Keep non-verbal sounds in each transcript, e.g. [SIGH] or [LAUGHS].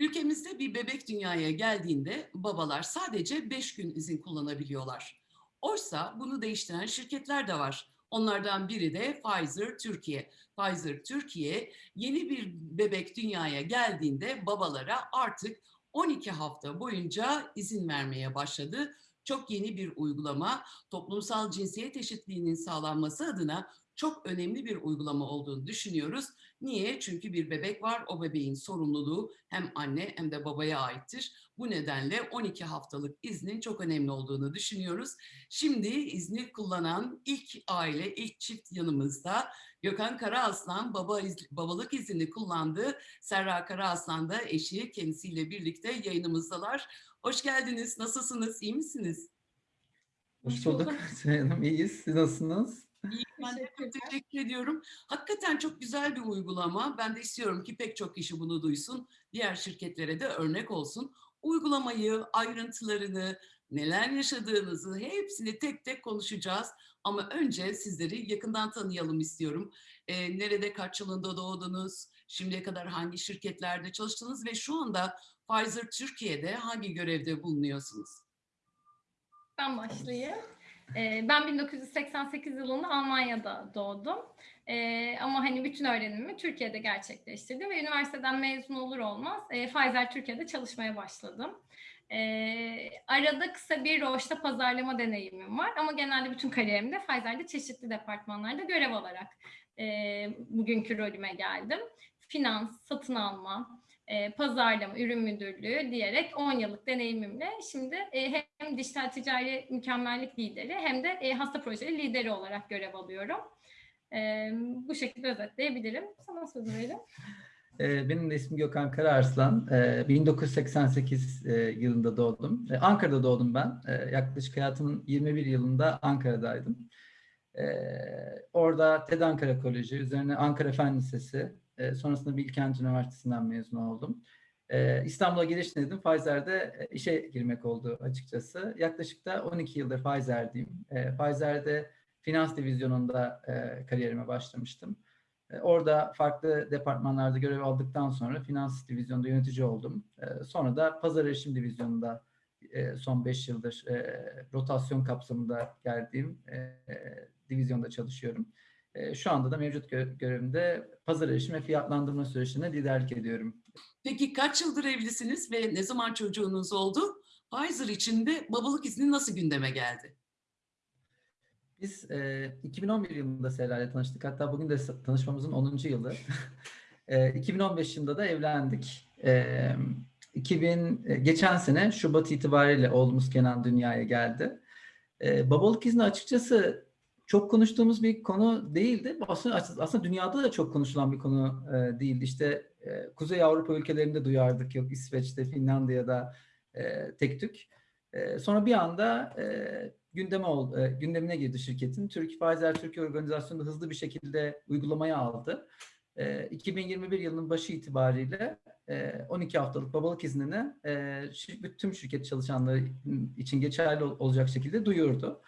Ülkemizde bir bebek dünyaya geldiğinde babalar sadece 5 gün izin kullanabiliyorlar. Oysa bunu değiştiren şirketler de var. Onlardan biri de Pfizer Türkiye. Pfizer Türkiye yeni bir bebek dünyaya geldiğinde babalara artık 12 hafta boyunca izin vermeye başladı. Çok yeni bir uygulama, toplumsal cinsiyet eşitliğinin sağlanması adına çok önemli bir uygulama olduğunu düşünüyoruz. Niye? Çünkü bir bebek var, o bebeğin sorumluluğu hem anne hem de babaya aittir. Bu nedenle 12 haftalık iznin çok önemli olduğunu düşünüyoruz. Şimdi izni kullanan ilk aile, ilk çift yanımızda. Gökhan Karaaslan baba iz, babalık izni kullandı. Serra Karaaslan da eşi kendisiyle birlikte yayınımızdalar. Hoş geldiniz. Nasılsınız? İyi misiniz? Hoş bulduk. [LAUGHS] Süleyman Hanım iyiyiz. Siz nasılsınız? Ben de çok teşekkür ediyorum. Hakikaten çok güzel bir uygulama. Ben de istiyorum ki pek çok kişi bunu duysun. Diğer şirketlere de örnek olsun. Uygulamayı, ayrıntılarını, neler yaşadığınızı hepsini tek tek konuşacağız. Ama önce sizleri yakından tanıyalım istiyorum. Ee, nerede, kaç yılında doğdunuz? Şimdiye kadar hangi şirketlerde çalıştınız? Ve şu anda Pfizer Türkiye'de hangi görevde bulunuyorsunuz? Ben başlayayım. Ee, Ben 1988 yılında Almanya'da doğdum. Ee, ama hani bütün öğrenimimi Türkiye'de gerçekleştirdim ve üniversiteden mezun olur olmaz e, Pfizer Türkiye'de çalışmaya başladım. Ee, arada kısa bir Roche'da pazarlama deneyimim var ama genelde bütün kariyerimde Pfizer'de çeşitli departmanlarda görev alarak e, bugünkü rolüme geldim. Finans, satın alma, e, pazarlama, ürün müdürlüğü diyerek 10 yıllık deneyimimle şimdi e, hem dijital ticari mükemmellik lideri hem de e, hasta projeli lideri olarak görev alıyorum. Bu şekilde özetleyebilirim. Sana söz verelim. Benim de ismim Gökhan Kararslan. Ee, 1988 e, yılında doğdum. Ankara'da doğdum ben. Yaklaşık hayatımın 21 yılında Ankara'daydım. Orada TED Ankara Koleji, üzerine Ankara Fen Lisesi, e, sonrasında Bilkent Üniversitesi'nden mezun oldum. Ee, İstanbul'a geliş dedim. Pfizer'de e, işe girmek oldu açıkçası. Yaklaşık da 12 yıldır Pfizer'deyim. Ee, Pfizer'de finans divizyonunda e, kariyerime başlamıştım. Orada farklı departmanlarda görev aldıktan sonra finans divizyonunda yönetici oldum. Sonra da pazar erişim divizyonunda e, son 5 yıldır rotasyon kapsamında geldiğim e, divizyonda çalışıyorum. E, Şu anda da mevcut gö- görevimde pazar erişim ve fiyatlandırma süreçlerine liderlik ediyorum. Peki kaç yıldır evlisiniz ve ne zaman çocuğunuz oldu? Pfizer için de babalık izni nasıl gündeme geldi? Biz e, 2011 yılında Sera ile tanıştık. Hatta bugün de tanışmamızın 10. yılı. [LAUGHS] e, 2015 yılında da evlendik. E, 2000 e, geçen sene Şubat itibariyle oğlumuz Kenan dünyaya geldi. E, babalık izni açıkçası çok konuştuğumuz bir konu değildi. Aslında, aslında dünyada da çok konuşulan bir konu e, değildi. İşte e, Kuzey Avrupa ülkelerinde duyardık. Yok İsveç'te, Finlandiya'da e, tek tük. E, sonra bir anda e, gündeme ol, e, gündemine girdi şirketin. Türk Pfizer Türkiye organizasyonu da hızlı bir şekilde uygulamaya aldı. E, 2021 yılının başı itibariyle e, 12 haftalık babalık iznini e, tüm şirket çalışanları için geçerli ol- olacak şekilde duyurdu.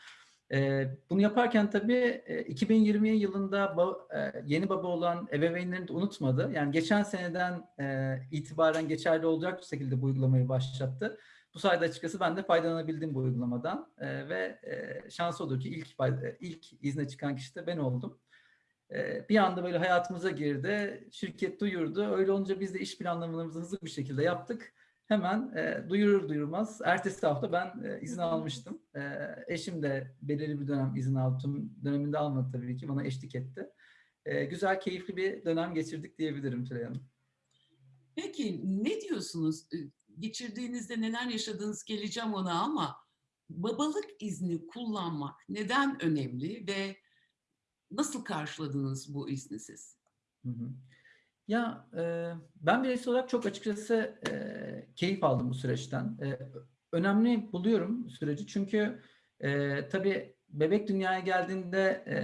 E, bunu yaparken tabii e, 2020 yılında ba- e, yeni baba olan ebeveynlerini de unutmadı. Yani geçen seneden e, itibaren geçerli olacak şekilde bu uygulamayı başlattı. Bu sayede açıkçası ben de faydalanabildim bu uygulamadan Ee, ve e, şans olur ki ilk e, ilk izne çıkan kişi de ben oldum. Ee, bir anda böyle hayatımıza girdi, şirket duyurdu. Öyle olunca biz de iş planlamalarımızı hızlı bir şekilde yaptık. Hemen e, duyurur duyurmaz ertesi hafta ben e, izin almıştım. E, eşim de belirli bir dönem izin aldı. Tüm döneminde almadı tabii ki bana eşlik etti. E, güzel, keyifli bir dönem geçirdik diyebilirim Tülay Hanım. Peki ne diyorsunuz? Ee, Geçirdiğinizde neler yaşadığınız geleceğim ona ama babalık izni kullanmak neden önemli ve nasıl karşıladınız bu izni siz? Hı hı. Ya e, ben bireysel olarak çok açıkçası e, keyif aldım bu süreçten. E, önemli buluyorum süreci çünkü e, tabii bebek dünyaya geldiğinde e,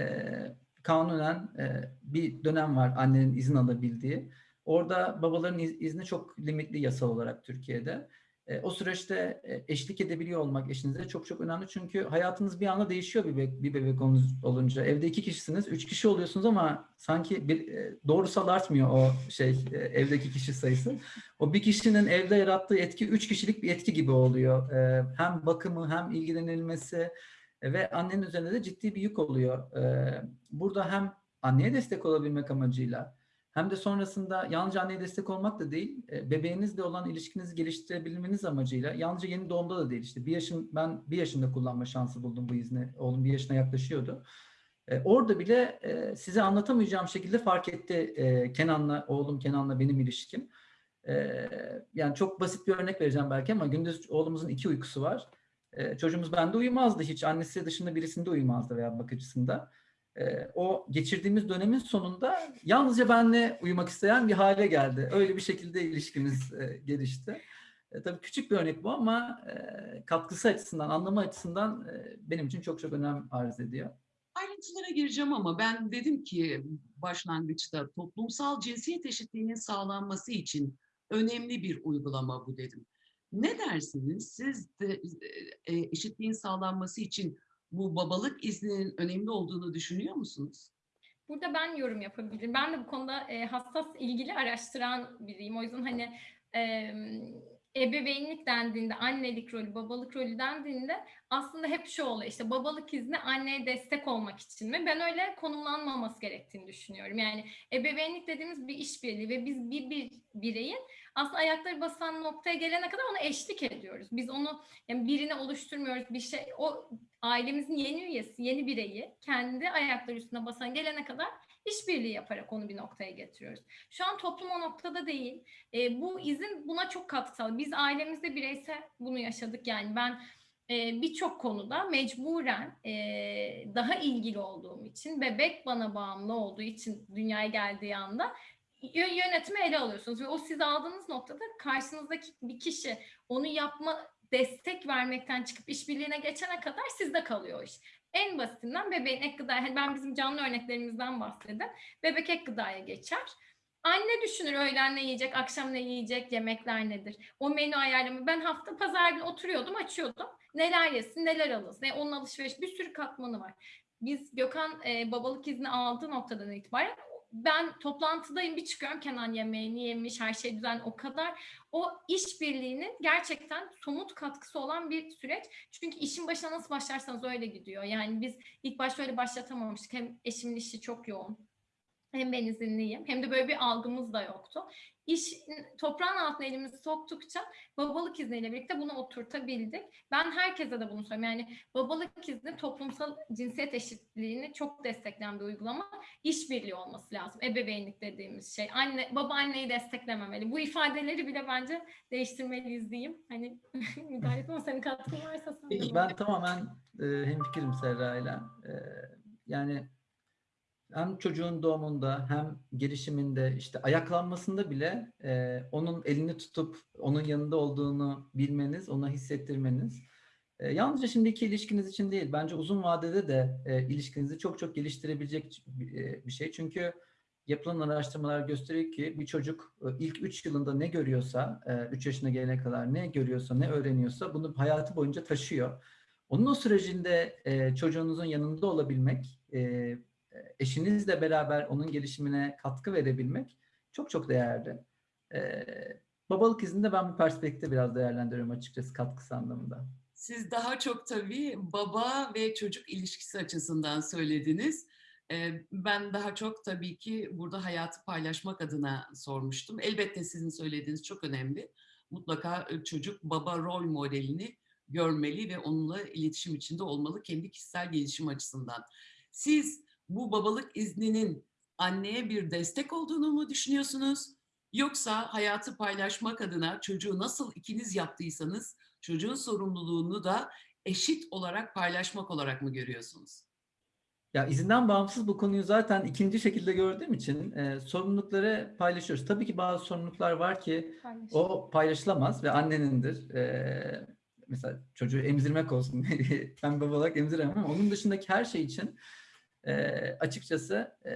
kanunen e, bir dönem var annenin izin alabildiği. Orada babaların iz- izni çok limitli yasal olarak Türkiye'de. E, o süreçte e, eşlik edebiliyor olmak eşinize çok çok önemli. Çünkü hayatınız bir anda değişiyor bir bebek, bir bebek olunca-. Evde iki kişisiniz, üç kişi oluyorsunuz ama sanki bir e, doğrusal artmıyor o şey evdeki kişi sayısı. O bir kişinin evde yarattığı etki üç kişilik bir etki gibi oluyor. Hem bakımı hem ilgilenilmesi ve annenin üzerinde de ciddi bir yük oluyor. Burada hem anneye destek olabilmek amacıyla hem de sonrasında yalnızca anneye destek olmak da değil, e, bebeğinizle olan ilişkinizi geliştirebilmeniz amacıyla yalnızca yeni doğumda da değil işte bir yaşın ben bir yaşında kullanma şansı buldum bu izni. Oğlum bir yaşına yaklaşıyordu. E, orada bile e, size anlatamayacağım şekilde fark etti Kenan'la oğlum Kenan'la benim ilişkim. Yani çok basit bir örnek vereceğim belki ama gündüz oğlumuzun iki uykusu var. Çocuğumuz bende uyumazdı hiç. Annesi dışında birisinde uyumazdı veya bakıcısında. E, o geçirdiğimiz dönemin sonunda yalnızca benle uyumak isteyen bir hale geldi. Öyle bir şekilde ilişkimiz e, gelişti. E, tabii küçük bir örnek bu ama e, katkısı açısından, anlamı açısından benim için çok çok önem arz ediyor. Ayrıntılara gireceğim ama ben dedim ki başlangıçta toplumsal cinsiyet eşitliğinin sağlanması için önemli bir uygulama bu dedim. Ne dersiniz? Siz de eşitliğin sağlanması için bu babalık izninin önemli olduğunu düşünüyor musunuz? Burada ben yorum yapabilirim. Ben de bu konuda e, hassas ilgili araştıran biriyim. O yüzden hani e, ebeveynlik dendiğinde, annelik rolü, babalık rolü dendiğinde aslında hep şu oluyor işte babalık izni anneye destek olmak için mi? Ben öyle konumlanmaması gerektiğini düşünüyorum. Yani ebeveynlik dediğimiz bir işbirliği ve biz bir, bir bireyin aslında ayakları basan noktaya gelene kadar ona eşlik ediyoruz. Biz onu yani birini oluşturmuyoruz. Bir şey o ailemizin yeni üyesi, yeni bireyi kendi ayakları üstüne basan gelene kadar işbirliği yaparak onu bir noktaya getiriyoruz. Şu an toplum o noktada değil. E, bu izin buna çok katkı sağladı. Biz ailemizde bireysel bunu yaşadık. Yani ben e, birçok konuda mecburen e, daha ilgili olduğum için, bebek bana bağımlı olduğu için dünyaya geldiği anda yö- yönetimi ele alıyorsunuz ve o siz aldığınız noktada karşınızdaki bir kişi onu yapma destek vermekten çıkıp işbirliğine geçene kadar sizde kalıyor iş. En basitinden bebeğin ek gıdaya, hani ben bizim canlı örneklerimizden bahsedeyim. Bebek ek gıdaya geçer. Anne düşünür öğlen ne yiyecek, akşam ne yiyecek, yemekler nedir? O menü ayarlama. Ben hafta pazar günü oturuyordum, açıyordum. Neler yesin, neler alınsın. Ne, onun alışveriş bir sürü katmanı var. Biz Gökhan e, babalık izni aldığı noktadan itibaren ben toplantıdayım bir çıkıyorum Kenan yemeğini yemiş her şey düzen o kadar o işbirliğinin gerçekten somut katkısı olan bir süreç. Çünkü işin başına nasıl başlarsanız öyle gidiyor. Yani biz ilk başta öyle başlatamamıştık. Hem eşimin işi çok yoğun. Hem ben izinliyim hem de böyle bir algımız da yoktu. İş toprağın altına elimizi soktukça babalık izniyle birlikte bunu oturtabildik. Ben herkese de bunu söylüyorum. Yani babalık izni toplumsal cinsiyet eşitliğini çok destekleyen bir uygulama. İşbirliği olması lazım. Ebeveynlik dediğimiz şey. Anne, baba anneyi desteklememeli. Bu ifadeleri bile bence değiştirmeliyiz diyeyim. Hani [LAUGHS] müdahale etme senin katkın varsa sen Ben tamamen e, hemfikirim Serra'yla. E, yani hem çocuğun doğumunda hem gelişiminde işte ayaklanmasında bile e, onun elini tutup onun yanında olduğunu bilmeniz, ona hissettirmeniz e, yalnızca şimdiki ilişkiniz için değil, bence uzun vadede de e, ilişkinizi çok çok geliştirebilecek e, bir şey. Çünkü yapılan araştırmalar gösteriyor ki bir çocuk e, ilk 3 yılında ne görüyorsa, 3 yaşına gelene kadar ne görüyorsa, ne öğreniyorsa bunu hayatı boyunca taşıyor. Onun o sürecinde e, çocuğunuzun yanında olabilmek, e, eşinizle beraber onun gelişimine katkı verebilmek çok çok değerli. Ee, babalık izninde ben bu perspektifte biraz değerlendiriyorum açıkçası katkısı anlamında. Siz daha çok tabii baba ve çocuk ilişkisi açısından söylediniz. Ee, Ben daha çok tabii ki burada hayatı paylaşmak adına sormuştum. Elbette sizin söylediğiniz çok önemli. Mutlaka e, çocuk baba rol modelini görmeli ve onunla iletişim içinde olmalı kendi kişisel gelişim açısından. Siz bu babalık izninin anneye bir destek olduğunu mu düşünüyorsunuz? Yoksa hayatı paylaşmak adına çocuğu nasıl ikiniz yaptıysanız çocuğun sorumluluğunu da eşit olarak paylaşmak olarak mı görüyorsunuz? Ya izinden bağımsız bu konuyu zaten ikinci şekilde gördüğüm için e, sorumlulukları paylaşıyoruz. Tabii ki bazı sorumluluklar var ki Paylaş. o paylaşılamaz ve annenindir. E, mesela çocuğu emzirmek olsun. [LAUGHS] ben baba olarak emziremem ama onun dışındaki her şey için e, açıkçası e,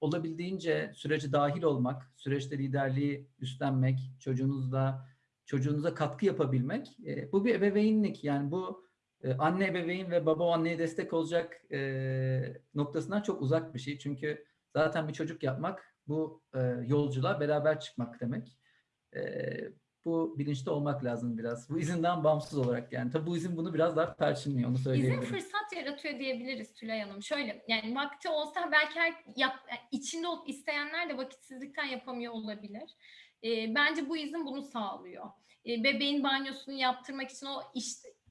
olabildiğince sürece dahil olmak, süreçte liderliği üstlenmek, çocuğunuzla çocuğunuza katkı yapabilmek. E, bu bir ebeveynlik yani bu e, anne ebeveyn ve baba anneye destek olacak e, noktasından çok uzak bir şey. Çünkü zaten bir çocuk yapmak bu e, yolculuğa beraber çıkmak demek. E, bu bilinçli olmak lazım biraz. Bu izinden bağımsız olarak yani. Tabii bu izin bunu biraz daha perçinliyor onu İzin söyleyebilirim. fırsat yaratıyor diyebiliriz Tülay Hanım. Şöyle yani vakti olsa belki her, yap, içinde isteyenler de vakitsizlikten yapamıyor olabilir. Ee, bence bu izin bunu sağlıyor. Ee, bebeğin banyosunu yaptırmak için o iş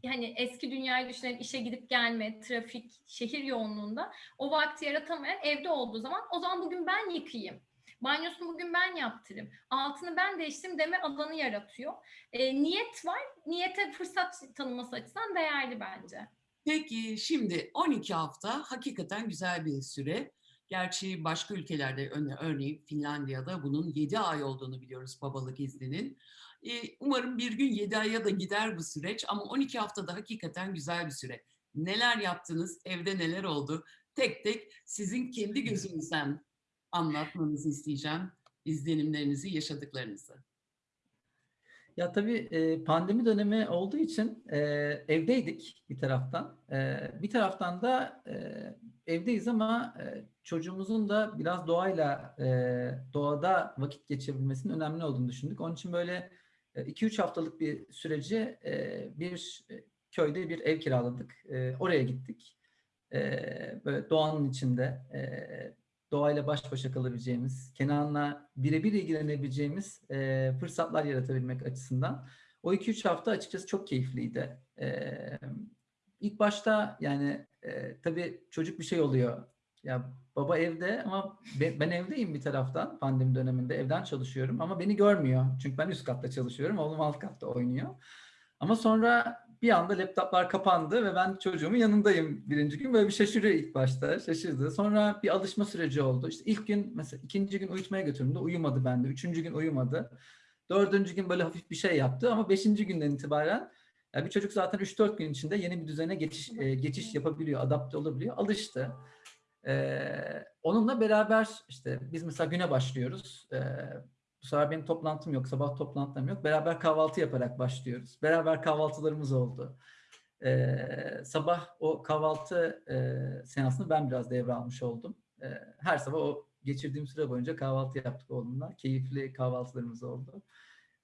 hani eski dünyayı düşünelim işe gidip gelme, trafik, şehir yoğunluğunda o vakti yaratamayan evde olduğu zaman o zaman bugün ben yıkayayım. Banyosunu bugün ben yaptırayım. Altını ben değiştireyim deme alanı yaratıyor. Ee, niyet var. Niyete fırsat tanıması açısından değerli bence. Peki şimdi 12 hafta hakikaten güzel bir süre. Gerçi başka ülkelerde örne- örneğin Finlandiya'da bunun 7 ay olduğunu biliyoruz babalık izninin. Ee, Umarım bir gün 7 aya da gider bu süreç ama 12 haftada hakikaten güzel bir süre. Neler yaptınız, evde neler oldu? Tek tek sizin kendi gözünüzden anlatmanızı isteyeceğim. izlenimlerinizi, yaşadıklarınızı. Ya tabii pandemi dönemi olduğu için evdeydik bir taraftan. Bir taraftan da evdeyiz ama çocuğumuzun da biraz doğayla, doğada vakit geçirebilmesinin önemli olduğunu düşündük. Onun için böyle 2-3 haftalık bir süreci bir köyde bir ev kiraladık. Oraya gittik. Böyle doğanın içinde doğayla baş başa kalabileceğimiz, Kenan'la birebir ilgilenebileceğimiz e, fırsatlar yaratabilmek açısından. O 2-3 hafta açıkçası çok keyifliydi. E, ilk başta yani e, tabii çocuk bir şey oluyor. Ya baba evde ama be- ben evdeyim bir taraftan pandemi döneminde evden çalışıyorum ama beni görmüyor. Çünkü ben üst katta çalışıyorum, oğlum alt katta oynuyor. Ama sonra bir anda laptoplar kapandı ve ben çocuğumun yanındayım birinci gün. Böyle bir şaşırıyor ilk başta, şaşırdı. Sonra bir alışma süreci oldu. İşte ilk gün mesela ikinci gün uyutmaya götürdüğümde uyumadı bende. Üçüncü gün uyumadı. Dördüncü gün böyle hafif bir şey yaptı ama beşinci günden itibaren ya bir çocuk zaten 3-4 gün içinde yeni bir düzene geçiş e, geçiş yapabiliyor, adapte olabiliyor, alıştı. Ee, onunla beraber işte biz mesela güne başlıyoruz. Ee, bu sefer benim toplantım yok, sabah toplantım yok. Beraber kahvaltı yaparak başlıyoruz. Beraber kahvaltılarımız oldu. Ee, sabah o kahvaltı e, seansını ben biraz devralmış oldum. Ee, her sabah o geçirdiğim süre boyunca kahvaltı yaptık oğlumla. Keyifli kahvaltılarımız oldu.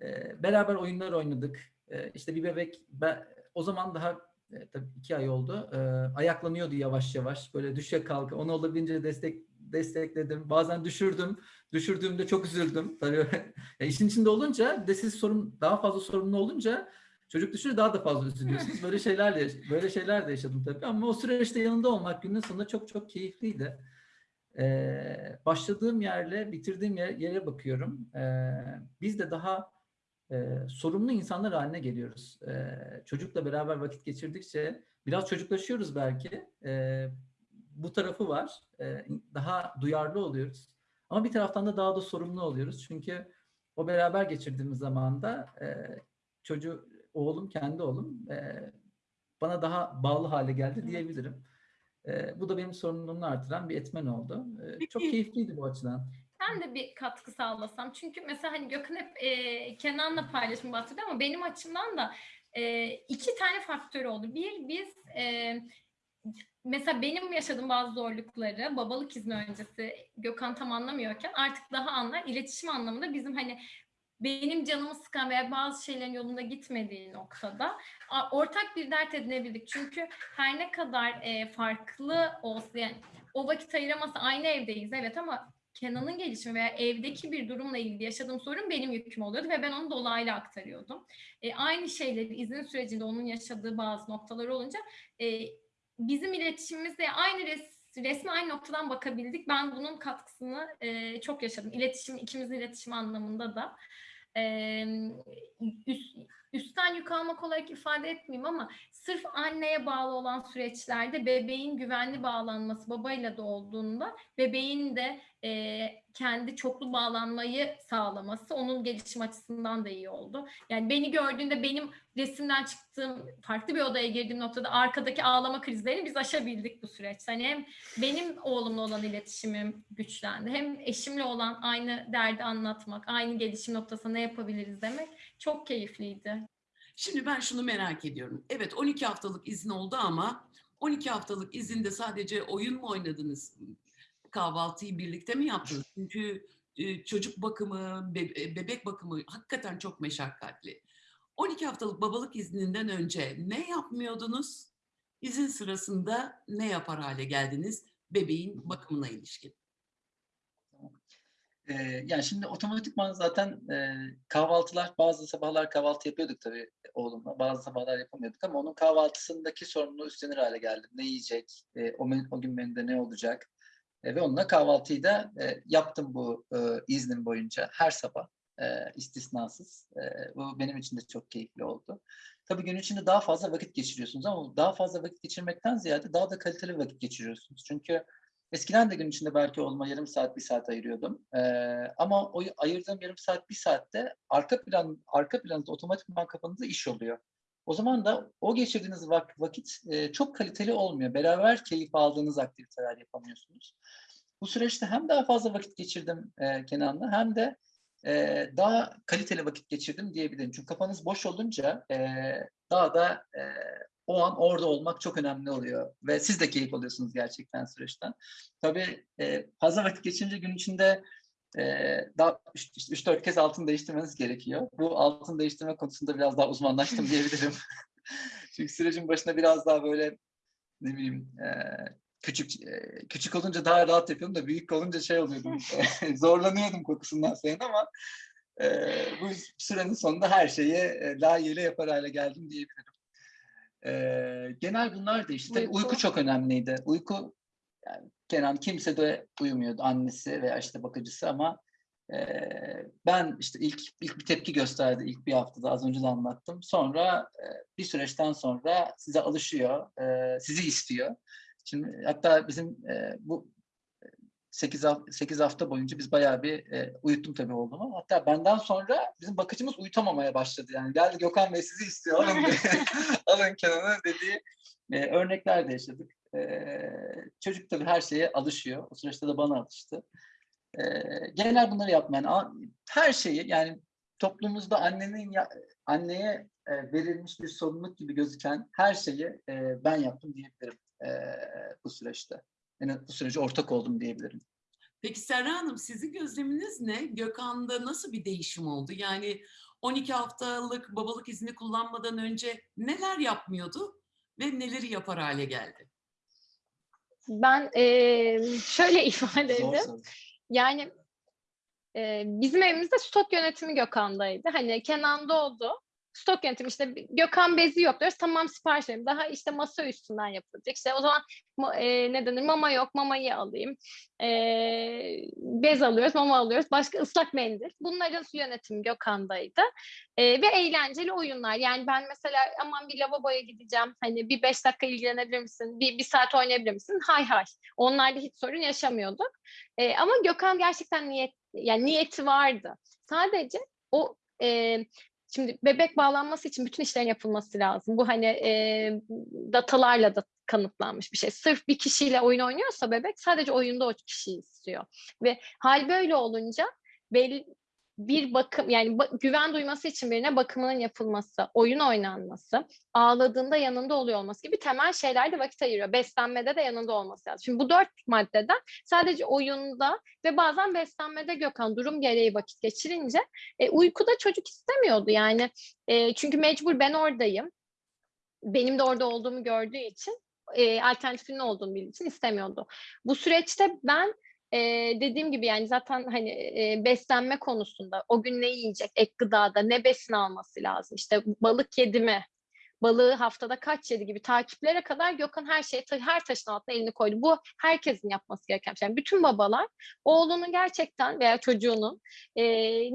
Ee, beraber oyunlar oynadık. Ee, işte bir bebek, ben, o zaman daha e, tabii iki ay oldu. E, ayaklanıyordu yavaş yavaş. Böyle düşe kalka. Onu olabildiğince destek destekledim. Bazen düşürdüm. Düşürdüğümde çok üzüldüm. Tabii [LAUGHS] ya işin içinde olunca bir de siz sorun daha fazla sorumlu olunca çocuk düşünce daha da fazla üzülüyorsunuz. Böyle şeylerle böyle şeyler de yaşadım tabii ama o süreçte yanında olmak günün sonunda çok çok keyifliydi. Ee, başladığım yerle bitirdiğim yer, yere bakıyorum. Ee, biz de daha e, sorumlu insanlar haline geliyoruz. E, çocukla beraber vakit geçirdikçe biraz çocuklaşıyoruz belki. E, bu tarafı var. E, daha duyarlı oluyoruz. Ama bir taraftan da daha da sorumlu oluyoruz. Çünkü o beraber geçirdiğimiz zamanda e, çocuğu, oğlum, kendi oğlum e, bana daha bağlı hale geldi diyebilirim. E, bu da benim sorumluluğumu artıran bir etmen oldu. E, çok keyifliydi bu açıdan. Ben de bir katkı sağlasam. Çünkü mesela hani Gökhan hep e, Kenan'la paylaşımı bahsediyor ama benim açımdan da e, iki tane faktör oldu. Bir, biz e, mesela benim yaşadığım bazı zorlukları babalık izni öncesi Gökhan tam anlamıyorken artık daha anlar. İletişim anlamında bizim hani benim canımı sıkan veya bazı şeylerin yolunda gitmediği noktada ortak bir dert edinebildik. Çünkü her ne kadar e, farklı olsa yani o vakit ayıramasa aynı evdeyiz evet ama Kenan'ın gelişimi veya evdeki bir durumla ilgili yaşadığım sorun benim yüküm oluyordu ve ben onu dolaylı aktarıyordum. E, aynı şeyleri izin sürecinde onun yaşadığı bazı noktalar olunca e, bizim iletişimimizde aynı res, resme aynı noktadan bakabildik. Ben bunun katkısını e, çok yaşadım. İletişim, ikimizin iletişim anlamında da. E, üst, üstten yük almak olarak ifade etmeyeyim ama sırf anneye bağlı olan süreçlerde bebeğin güvenli bağlanması babayla da olduğunda bebeğin de e, kendi çoklu bağlanmayı sağlaması onun gelişim açısından da iyi oldu. Yani beni gördüğünde benim resimden çıktığım farklı bir odaya girdiğim noktada arkadaki ağlama krizlerini biz aşabildik bu süreçte. Hani hem benim oğlumla olan iletişimim güçlendi hem eşimle olan aynı derdi anlatmak, aynı gelişim noktasında ne yapabiliriz demek çok keyifliydi. Şimdi ben şunu merak ediyorum. Evet 12 haftalık izin oldu ama 12 haftalık izinde sadece oyun mu oynadınız? Kahvaltıyı birlikte mi yaptınız? Çünkü e, çocuk bakımı, e, bebek bakımı hakikaten çok meşakkatli. 12 haftalık babalık izninden önce ne yapmıyordunuz? İzin sırasında ne yapar hale geldiniz bebeğin bakımına ilişkin? Ee, yani şimdi otomatikman zaten e, kahvaltılar, bazı sabahlar kahvaltı yapıyorduk tabii oğlumla. Bazı sabahlar yapamıyorduk ama onun kahvaltısındaki sorumluluğu üstlenir hale geldim. Ne yiyecek, e, o, men- o gün menüde ne olacak E, ve onunla kahvaltıyı da e, yaptım bu e, iznim boyunca her sabah e, istisnasız. E, bu benim için de çok keyifli oldu. Tabii gün içinde daha fazla vakit geçiriyorsunuz ama daha fazla vakit geçirmekten ziyade daha da kaliteli vakit geçiriyorsunuz. Çünkü Eskiden de gün içinde belki oğluma yarım saat, bir saat ayırıyordum. Ee, ama o ayırdığım yarım saat, bir saatte arka plan, arka planında otomatikman kafanızda iş oluyor. O zaman da o geçirdiğiniz vak- vakit e, çok kaliteli olmuyor. Beraber keyif aldığınız aktiviteler yapamıyorsunuz. Bu süreçte hem daha fazla vakit geçirdim e, Kenan'la hem de e, daha kaliteli vakit geçirdim diyebilirim. Çünkü kafanız boş olunca e, daha da e, o an orada olmak çok önemli oluyor. Ve siz de keyif alıyorsunuz gerçekten süreçten. Tabii e, fazla vakit geçirince gün içinde e, daha 3-4 kez altın değiştirmeniz gerekiyor. Bu altın değiştirme konusunda biraz daha uzmanlaştım diyebilirim. [LAUGHS] Çünkü sürecin başında biraz daha böyle ne bileyim e, küçük e, küçük olunca daha rahat yapıyordum da büyük olunca şey oluyordum. [LAUGHS] e, zorlanıyordum kokusundan sayın ama e, bu sürenin sonunda her şeyi e, layığıyla yapar hale geldim diyebilirim. E, genel bunlar değişti. Tabii Uyku. uyku çok önemliydi. Uyku yani Kenan kimse de uyumuyordu annesi veya işte bakıcısı ama e, ben işte ilk ilk bir tepki gösterdi ilk bir haftada az önce de anlattım. Sonra e, bir süreçten sonra size alışıyor, e, sizi istiyor. Şimdi hatta bizim e, bu 8, 8 hafta boyunca biz bayağı bir e, uyuttum tabii oğlumu. Hatta benden sonra bizim bakıcımız uyutamamaya başladı. Yani geldi Gökhan Bey sizi istiyor alın, [LAUGHS] alın Kenan'ı dediği e, örnekler de yaşadık. E, çocuk tabii her şeye alışıyor. O süreçte de bana alıştı. E, genel bunları yapmayan her şeyi yani toplumumuzda annenin ya, anneye e, verilmiş bir sorumluluk gibi gözüken her şeyi e, ben yaptım diyebilirim e, bu süreçte. Yani bu sürece ortak oldum diyebilirim. Peki Serra Hanım sizin gözleminiz ne? Gökhan'da nasıl bir değişim oldu? Yani 12 haftalık babalık izni kullanmadan önce neler yapmıyordu ve neleri yapar hale geldi? Ben eee, şöyle [LAUGHS] ifade edeyim. Yani e, bizim evimizde stok yönetimi Gökhan'daydı. Hani Kenan doğdu. Stok yönetimi işte Gökhan bezi yok diyoruz. Tamam sipariş verelim. Daha işte masa üstünden yapılacak. İşte o zaman ma- e, ne denir? Mama yok. Mamayı alayım. E, bez alıyoruz. Mama alıyoruz. Başka ıslak mendil. Bunların yönetimi Gökhan'daydı. E, ve eğlenceli oyunlar. Yani ben mesela aman bir lavaboya gideceğim. Hani bir beş dakika ilgilenebilir misin? Bir, bir saat oynayabilir misin? Hay hay. Onlarda hiç sorun yaşamıyorduk. E, ama Gökhan gerçekten niyet yani niyeti vardı. Sadece o e, şimdi bebek bağlanması için bütün işlerin yapılması lazım. Bu hani e, datalarla da kanıtlanmış bir şey. Sırf bir kişiyle oyun oynuyorsa bebek sadece oyunda o kişiyi istiyor. Ve hal böyle olunca belli bir bakım yani ba- güven duyması için birine bakımının yapılması, oyun oynanması, ağladığında yanında oluyor olması gibi temel şeyler de vakit ayırıyor. Beslenmede de yanında olması lazım. Şimdi bu dört maddeden sadece oyunda ve bazen beslenmede Gökhan durum gereği vakit geçirince e, uykuda çocuk istemiyordu yani. E, çünkü mecbur ben oradayım. Benim de orada olduğumu gördüğü için e, alternatifinin olduğunu bildiği için istemiyordu. Bu süreçte ben e, dediğim gibi yani zaten hani e, beslenme konusunda o gün ne yiyecek ek gıdada ne besin alması lazım? İşte balık yedi mi balığı haftada kaç yedi gibi takiplere kadar Gökhan her şeyi ta- her taşın altına elini koydu. Bu herkesin yapması gereken şey. Yani bütün babalar oğlunun gerçekten veya çocuğunun e,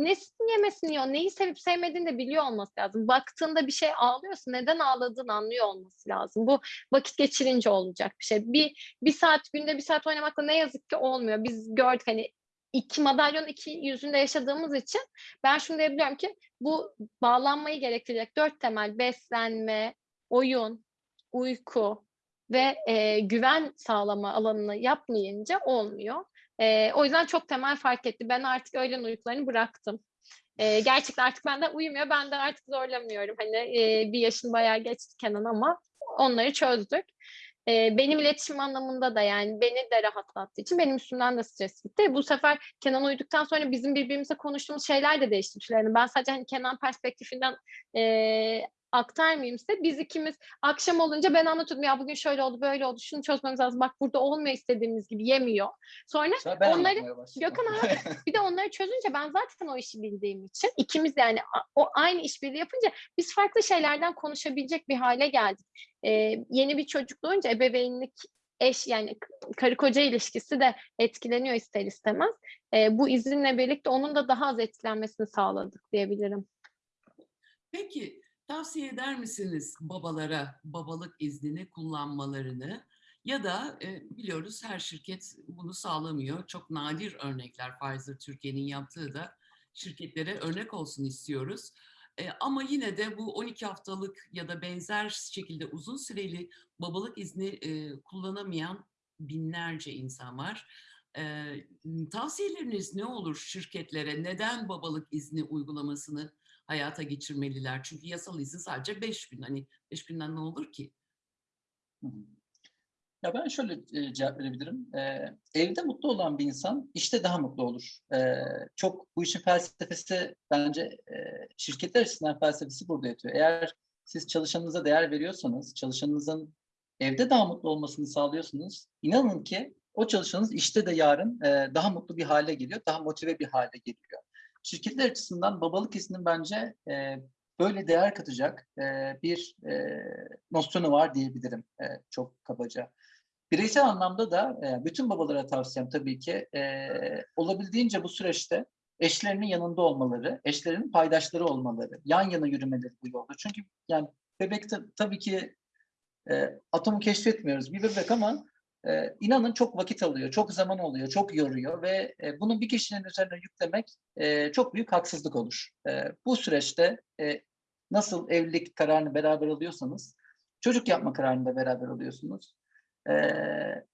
nesini yemesini yiyor, neyi sevip sevmediğini de biliyor olması lazım. Baktığında bir şey ağlıyorsa neden ağladığını anlıyor olması lazım. Bu vakit geçirince olacak bir şey. Bir, bir saat günde bir saat oynamakla ne yazık ki olmuyor. Biz gördük hani iki madalyon iki yüzünde yaşadığımız için ben şunu diyebiliyorum ki bu bağlanmayı gerektirecek dört temel beslenme, oyun, uyku ve e, güven sağlama alanını yapmayınca olmuyor. E, o yüzden çok temel fark etti. Ben artık öğlen uykularını bıraktım. E, gerçekten artık benden uyumuyor. Ben de artık zorlamıyorum. Hani e, bir yaşın bayağı geçti Kenan ama onları çözdük. E, benim iletişim anlamında da yani beni de rahatlattığı için benim üstümden de stres gitti. Bu sefer Kenan uyuduktan sonra bizim birbirimize konuştuğumuz şeyler de değişti. Yani ben sadece hani Kenan perspektifinden e, aktarmayayım size. Biz ikimiz akşam olunca ben anlatıyordum ya bugün şöyle oldu böyle oldu şunu çözmemiz lazım. Bak burada olmuyor istediğimiz gibi yemiyor. Sonra Sonra ben Onları-. Gökhan abi [LAUGHS] bir de onları çözünce ben zaten o işi bildiğim için ikimiz yani o aynı işbirliği yapınca biz farklı şeylerden konuşabilecek bir hale geldik. Ee, yeni bir çocuk doğunca ebeveynlik eş yani karı koca ilişkisi de etkileniyor ister istemez. Ee, bu izinle birlikte onun da daha az etkilenmesini sağladık diyebilirim. Peki tavsiye eder misiniz babalara babalık iznini kullanmalarını ya da e, biliyoruz her şirket bunu sağlamıyor. Çok nadir örnekler Pfizer Türkiye'nin yaptığı da şirketlere örnek olsun istiyoruz. E, ama yine de bu 12 haftalık ya da benzer şekilde uzun süreli babalık izni e, kullanamayan binlerce insan var. E, tavsiyeleriniz ne olur şirketlere? Neden babalık izni uygulamasını hayata geçirmeliler. Çünkü yasal izin sadece 5 gün. Hani 5 günden ne olur ki? Ya ben şöyle e, cevap verebilirim. Evde mutlu olan bir insan işte daha mutlu olur. Çok bu işin felsefesi bence şirketler açısından felsefesi burada yatıyor. Eğer siz çalışanınıza değer veriyorsanız, çalışanınızın evde daha mutlu olmasını sağlıyorsunuz. İnanın ki o çalışanınız işte de yarın daha mutlu bir hale geliyor, daha motive bir hale geliyor. Şirketler açısından babalık izninin bence e, böyle değer katacak e, bir e, nosyonu var diyebilirim e, çok kabaca. Bireysel anlamda da e, bütün babalara tavsiyem tabii ki e, olabildiğince bu süreçte eşlerinin yanında olmaları, eşlerinin paydaşları olmaları, yan yana yürümeleri bu yolda. Çünkü yani bebek ta- tabii ki e, atomu keşfetmiyoruz bir bebek ama e, inanın çok vakit alıyor, çok zaman oluyor, çok yoruyor ve e, bunu bir kişinin üzerine yüklemek e, çok büyük haksızlık olur. E, bu süreçte e, nasıl evlilik kararını beraber alıyorsanız, çocuk yapma kararını da beraber alıyorsunuz. E,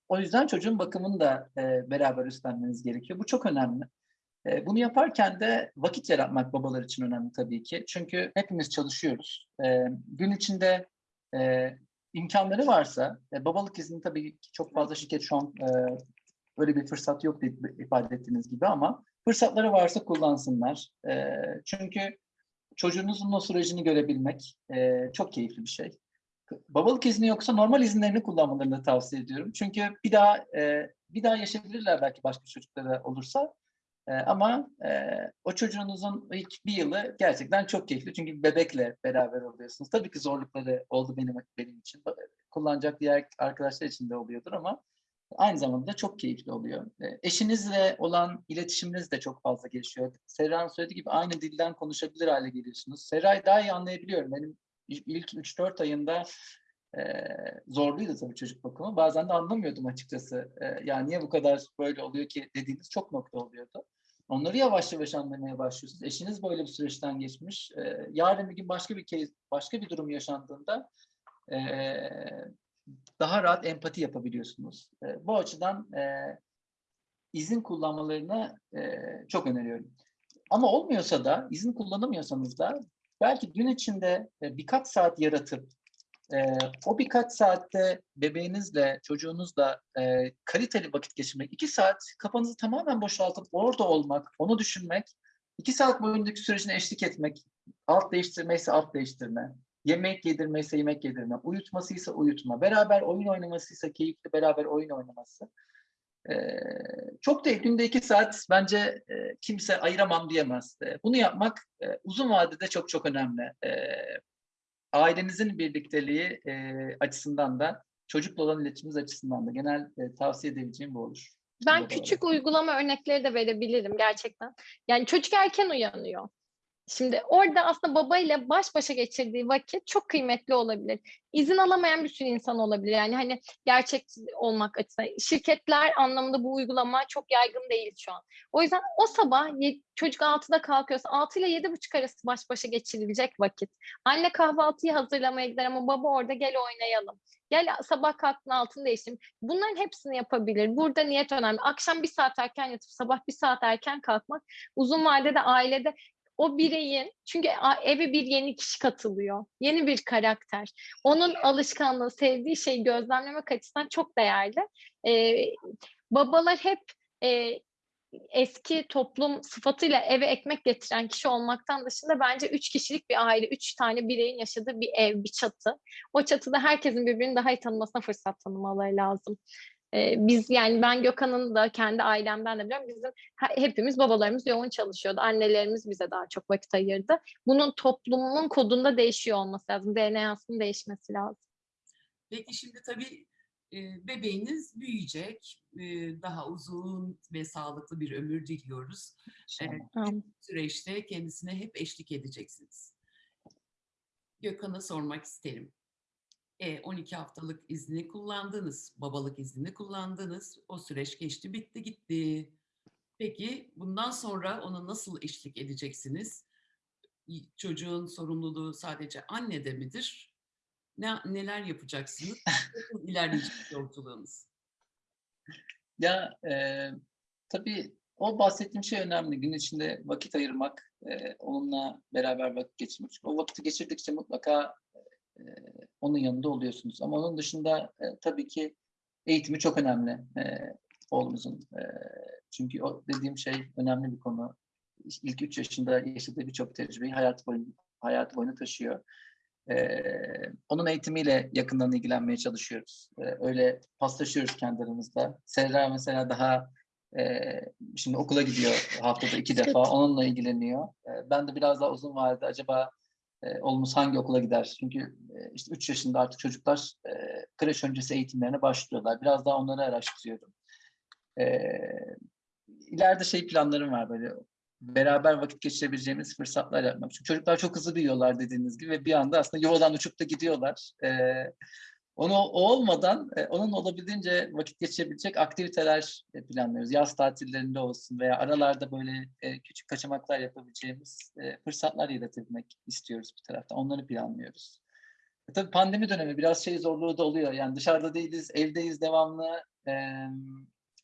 o yüzden çocuğun bakımını da e, beraber üstlenmeniz gerekiyor. Bu çok önemli. E, bunu yaparken de vakit yaratmak babalar için önemli tabii ki. Çünkü hepimiz çalışıyoruz. E, gün içinde e, imkanları varsa, e, babalık izni tabii çok fazla şirket şu an e, öyle bir fırsat yok diye ifade ettiğiniz gibi ama fırsatları varsa kullansınlar. E, çünkü çocuğunuzun o sürecini görebilmek e, çok keyifli bir şey. Babalık izni yoksa normal izinlerini kullanmalarını tavsiye ediyorum. Çünkü bir daha e, bir daha yaşayabilirler belki başka çocuklara olursa. E, ama e, o çocuğunuzun ilk bir yılı gerçekten çok keyifli. Çünkü bebekle beraber oluyorsunuz. Tabii ki zorlukları oldu benim benim için. Kullanacak diğer arkadaşlar için de oluyordur ama aynı zamanda da çok keyifli oluyor. E, eşinizle olan iletişiminiz de çok fazla gelişiyor. Serra'nın söylediği gibi aynı dilden konuşabilir hale geliyorsunuz. Serra'yı daha iyi anlayabiliyorum. Benim ilk 3-4 ayında e, zorluydu tabii çocuk bakımı. Bazen de anlamıyordum açıkçası. E, yani niye bu kadar böyle oluyor ki dediğiniz çok nokta oluyordu. Onları yavaş yavaş anlamaya başlıyorsunuz. Eşiniz böyle bir süreçten geçmiş. E, yarın bir gün başka bir kez, başka bir durum yaşandığında e, daha rahat empati yapabiliyorsunuz. E, bu açıdan izin kullanmalarını çok öneriyorum. Ama olmuyorsa da, izin kullanamıyorsanız da belki gün içinde e, birkaç saat yaratıp e, o birkaç saatte bebeğinizle, çocuğunuzla e, kaliteli vakit geçirmek, iki saat kafanızı tamamen boşaltıp orada olmak, onu düşünmek, iki saat boyundaki sürecine eşlik etmek, alt değiştirmeyse alt değiştirme, yemek yedirmeyse yemek yedirme, uyutmasıysa uyutma, beraber oyun oynamasıysa keyifli beraber oyun oynaması. Ee, çok değil, günde iki saat bence e, kimse ayıramam diyemez. E, bunu yapmak e, uzun vadede çok çok önemli. E, ailenizin birlikteliği e, açısından da, çocukla olan iletişiminiz açısından da genel e, tavsiye edebileceğim bu olur. Ben Babalara. küçük uygulama örnekleri de verebilirim gerçekten. Yani çocuk erken uyanıyor. Şimdi orada aslında babayla baş başa geçirdiği vakit çok kıymetli olabilir. İzin alamayan bir sürü insan olabilir. Yani hani gerçek olmak açısından. Şirketler anlamında bu uygulama çok yaygın değil şu an. O yüzden o sabah çocuk 6'da kalkıyorsa 6 ile 7.30 arası baş başa geçirilecek vakit. Anne kahvaltıyı hazırlamaya gider ama baba orada gel oynayalım. Gel sabah kalktın altını değiştim. Bunların hepsini yapabilir. Burada niyet önemli. Akşam bir saat erken yatıp sabah bir saat erken kalkmak uzun vadede ailede o bireyin çünkü eve bir yeni kişi katılıyor. Yeni bir karakter. Onun alışkanlığı, sevdiği şeyi gözlemlemek açısından çok değerli. Ee, babalar hep e, eski toplum sıfatıyla eve ekmek getiren kişi olmaktan dışında bence üç kişilik bir aile, üç tane bireyin yaşadığı bir ev, bir çatı. O çatıda herkesin birbirini daha iyi tanımasına fırsat tanımaları lazım. Ee, biz yani ben Gökhan'ın da kendi ailemden de biliyorum. Bizim he- hepimiz babalarımız yoğun çalışıyordu. Annelerimiz bize daha çok vakit ayırdı. Bunun toplumun kodunda değişiyor olması lazım. DNA'sının değişmesi lazım. Peki şimdi tabii e, bebeğiniz büyüyecek. E, daha uzun ve sağlıklı bir ömür diliyoruz. Evet. Süreçte kendisine hep eşlik edeceksiniz. Gökhan'a sormak isterim. E, 12 haftalık izni kullandınız, babalık izni kullandınız. O süreç geçti, bitti, gitti. Peki bundan sonra ona nasıl eşlik edeceksiniz? Çocuğun sorumluluğu sadece annede midir? Ne, neler yapacaksınız? Nasıl ilerleyecek yolculuğunuz? Ya e, tabii o bahsettiğim şey önemli. Gün içinde vakit ayırmak, e, onunla beraber vakit geçirmek. O vakiti geçirdikçe mutlaka e, onun yanında oluyorsunuz. Ama onun dışında e, tabii ki eğitimi çok önemli e, oğlumuzun. E, çünkü o dediğim şey önemli bir konu. İlk üç yaşında yaşadığı birçok tecrübeyi hayat boyu hayat boyunca taşıyor. Ee, onun eğitimiyle yakından ilgilenmeye çalışıyoruz. Ee, öyle paslaşıyoruz kendi aramızda. Serra mesela daha e, şimdi okula gidiyor haftada iki defa. Onunla ilgileniyor. Ee, ben de biraz daha uzun vadede acaba e, hangi okula gider? Çünkü e, işte 3 yaşında artık çocuklar e, kreş öncesi eğitimlerine başlıyorlar. Biraz daha onları araştırıyorum. Ee, ileride şey planlarım var böyle beraber vakit geçirebileceğimiz fırsatlar yapmak. Çünkü çocuklar çok hızlı büyüyorlar dediğiniz gibi ve bir anda aslında yuvadan uçup da gidiyorlar. Ee, onu o olmadan e, onun olabildiğince vakit geçirebilecek aktiviteler e, planlıyoruz. Yaz tatillerinde olsun veya aralarda böyle e, küçük kaçamaklar yapabileceğimiz e, fırsatlar yaratabilmek istiyoruz bir taraftan. Onları planlıyoruz. E, tabii pandemi dönemi biraz şey zorluğu da oluyor. Yani dışarıda değiliz, evdeyiz devamlı. E,